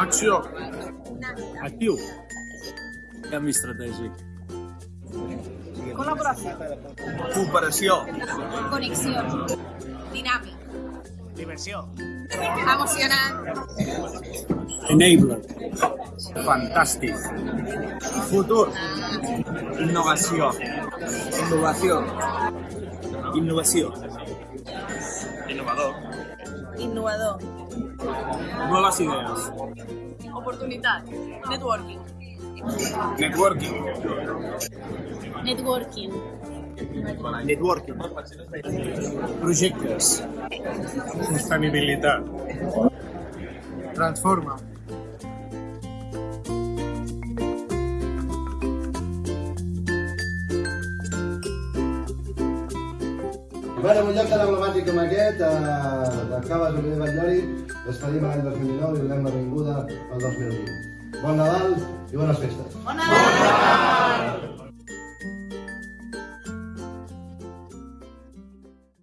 Acció. Actiu. Canvi estratègic. Col·laboració. Cooperació. Connexió. Dinàmic. Diversió. Emocionant. Enabler. Fantàstic. Futur. Innovació. Innovació. Innovació. Innovador. Innovador. Nuevas ideas. Oportunitat. Networking. Networking. Networking. Networking. Projectes. Sostenibilitat. Transforma. Bueno, en un lloc tan emblemàtic com aquest, eh, de Caves de Batllori, despedim l'any 2019 i donem la benvinguda al 2020. Bon Nadal i bones festes. Bona